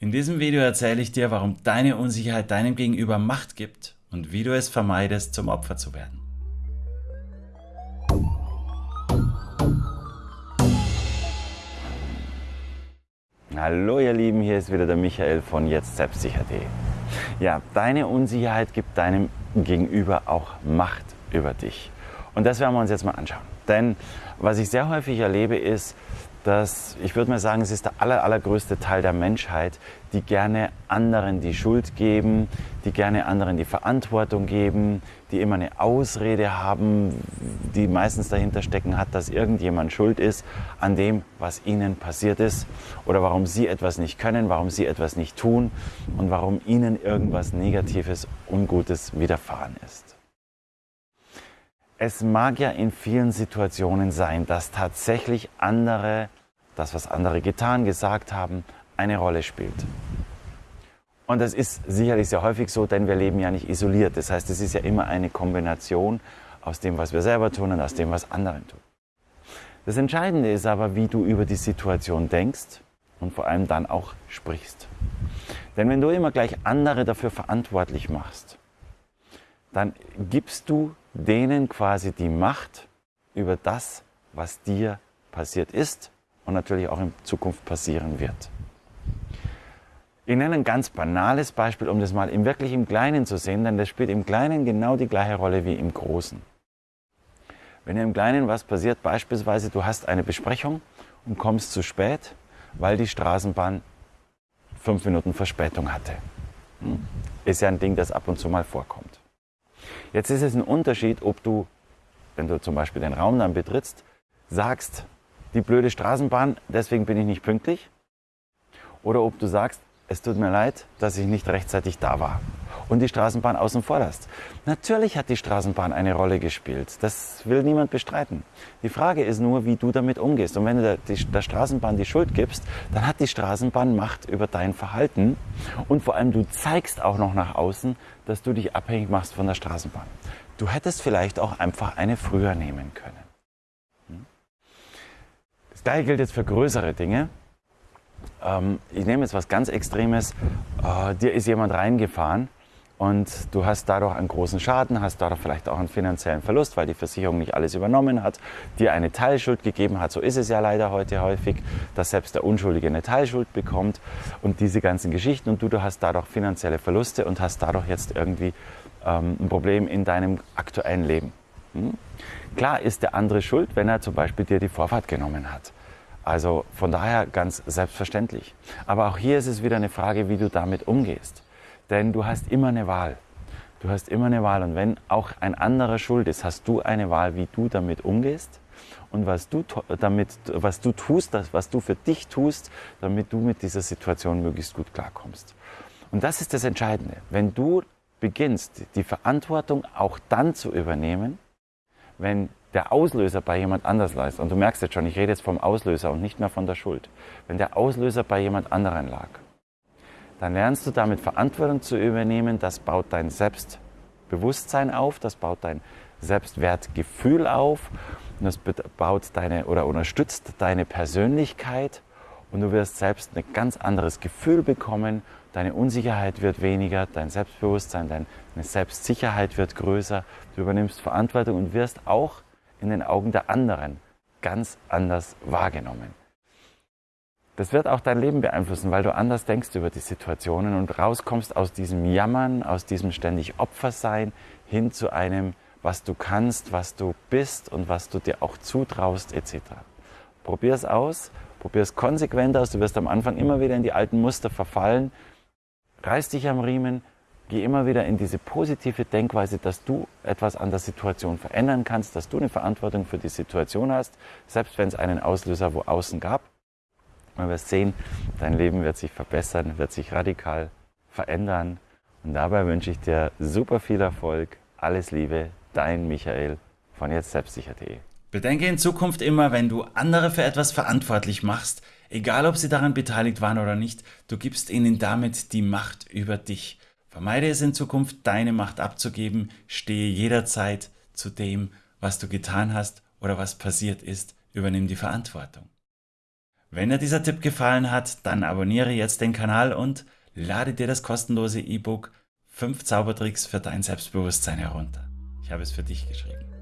In diesem Video erzähle ich dir, warum deine Unsicherheit deinem Gegenüber Macht gibt und wie du es vermeidest, zum Opfer zu werden. Hallo ihr Lieben, hier ist wieder der Michael von jetzt selbstsicher.de. Ja, deine Unsicherheit gibt deinem Gegenüber auch Macht über dich. Und das werden wir uns jetzt mal anschauen. Denn was ich sehr häufig erlebe ist, dass ich würde mal sagen, es ist der aller, allergrößte Teil der Menschheit, die gerne anderen die Schuld geben, die gerne anderen die Verantwortung geben, die immer eine Ausrede haben, die meistens dahinter stecken hat, dass irgendjemand schuld ist an dem, was ihnen passiert ist oder warum sie etwas nicht können, warum sie etwas nicht tun und warum ihnen irgendwas Negatives, Ungutes widerfahren ist. Es mag ja in vielen Situationen sein, dass tatsächlich andere das, was andere getan, gesagt haben, eine Rolle spielt. Und das ist sicherlich sehr häufig so, denn wir leben ja nicht isoliert. Das heißt, es ist ja immer eine Kombination aus dem, was wir selber tun und aus dem, was andere tun. Das Entscheidende ist aber, wie du über die Situation denkst und vor allem dann auch sprichst. Denn wenn du immer gleich andere dafür verantwortlich machst, dann gibst du denen quasi die Macht über das, was dir passiert ist und natürlich auch in Zukunft passieren wird. Ich nenne ein ganz banales Beispiel, um das mal im wirklich im Kleinen zu sehen, denn das spielt im Kleinen genau die gleiche Rolle wie im Großen. Wenn im Kleinen was passiert, beispielsweise du hast eine Besprechung und kommst zu spät, weil die Straßenbahn fünf Minuten Verspätung hatte. Hm? Ist ja ein Ding, das ab und zu mal vorkommt. Jetzt ist es ein Unterschied, ob du, wenn du zum Beispiel den Raum dann betrittst, sagst, die blöde Straßenbahn, deswegen bin ich nicht pünktlich. Oder ob du sagst, es tut mir leid, dass ich nicht rechtzeitig da war und die Straßenbahn außen vor lässt. Natürlich hat die Straßenbahn eine Rolle gespielt. Das will niemand bestreiten. Die Frage ist nur, wie du damit umgehst. Und wenn du der, die, der Straßenbahn die Schuld gibst, dann hat die Straßenbahn Macht über dein Verhalten. Und vor allem, du zeigst auch noch nach außen, dass du dich abhängig machst von der Straßenbahn. Du hättest vielleicht auch einfach eine früher nehmen können. Das gleiche gilt jetzt für größere Dinge. Ähm, ich nehme jetzt was ganz Extremes. Äh, dir ist jemand reingefahren und du hast dadurch einen großen Schaden, hast dadurch vielleicht auch einen finanziellen Verlust, weil die Versicherung nicht alles übernommen hat, dir eine Teilschuld gegeben hat. So ist es ja leider heute häufig, dass selbst der Unschuldige eine Teilschuld bekommt und diese ganzen Geschichten und du, du hast dadurch finanzielle Verluste und hast dadurch jetzt irgendwie ähm, ein Problem in deinem aktuellen Leben. Hm? Klar ist der andere schuld, wenn er zum Beispiel dir die Vorfahrt genommen hat. Also von daher ganz selbstverständlich. Aber auch hier ist es wieder eine Frage, wie du damit umgehst. Denn du hast immer eine Wahl. Du hast immer eine Wahl. Und wenn auch ein anderer schuld ist, hast du eine Wahl, wie du damit umgehst und was du, damit, was du tust, was du für dich tust, damit du mit dieser Situation möglichst gut klarkommst. Und das ist das Entscheidende. Wenn du beginnst, die Verantwortung auch dann zu übernehmen, wenn der Auslöser bei jemand anders leistet, und du merkst jetzt schon, ich rede jetzt vom Auslöser und nicht mehr von der Schuld, wenn der Auslöser bei jemand anderen lag, dann lernst du damit Verantwortung zu übernehmen, das baut dein Selbstbewusstsein auf, das baut dein Selbstwertgefühl auf. Und das baut deine oder unterstützt deine Persönlichkeit. Und du wirst selbst ein ganz anderes Gefühl bekommen, deine Unsicherheit wird weniger, dein Selbstbewusstsein, deine Selbstsicherheit wird größer, du übernimmst Verantwortung und wirst auch in den Augen der anderen ganz anders wahrgenommen. Das wird auch dein Leben beeinflussen, weil du anders denkst über die Situationen und rauskommst aus diesem Jammern, aus diesem ständig Opfersein hin zu einem, was du kannst, was du bist und was du dir auch zutraust etc. Probier es aus, probier es konsequent aus. Du wirst am Anfang immer wieder in die alten Muster verfallen. Reiß dich am Riemen, geh immer wieder in diese positive Denkweise, dass du etwas an der Situation verändern kannst, dass du eine Verantwortung für die Situation hast, selbst wenn es einen Auslöser wo außen gab. Man wird sehen, dein Leben wird sich verbessern, wird sich radikal verändern. Und dabei wünsche ich dir super viel Erfolg. Alles Liebe, dein Michael von jetzt selbstsicher.de. Bedenke in Zukunft immer, wenn du andere für etwas verantwortlich machst, egal ob sie daran beteiligt waren oder nicht, du gibst ihnen damit die Macht über dich. Vermeide es in Zukunft, deine Macht abzugeben, stehe jederzeit zu dem, was du getan hast oder was passiert ist, übernimm die Verantwortung. Wenn dir dieser Tipp gefallen hat, dann abonniere jetzt den Kanal und lade dir das kostenlose E-Book 5 Zaubertricks für dein Selbstbewusstsein herunter. Ich habe es für dich geschrieben.